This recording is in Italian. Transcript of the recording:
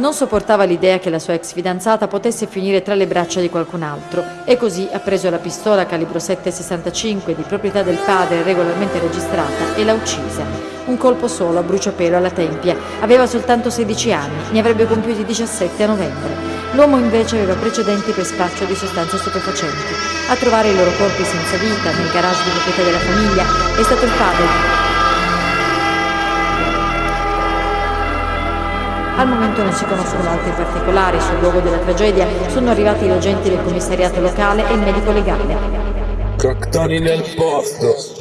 Non sopportava l'idea che la sua ex fidanzata potesse finire tra le braccia di qualcun altro e così ha preso la pistola calibro 7,65 di proprietà del padre regolarmente registrata e l'ha uccisa. Un colpo solo a bruciapelo alla tempia. Aveva soltanto 16 anni, ne avrebbe compiuti 17 a novembre. L'uomo invece aveva precedenti per spaccio di sostanze stupefacenti. A trovare i loro corpi senza vita nel garage di proprietà della famiglia è stato il padre Al momento non si conoscono altri particolari sul luogo della tragedia, sono arrivati gli agenti del commissariato locale e il medico legale. Cactoni nel posto!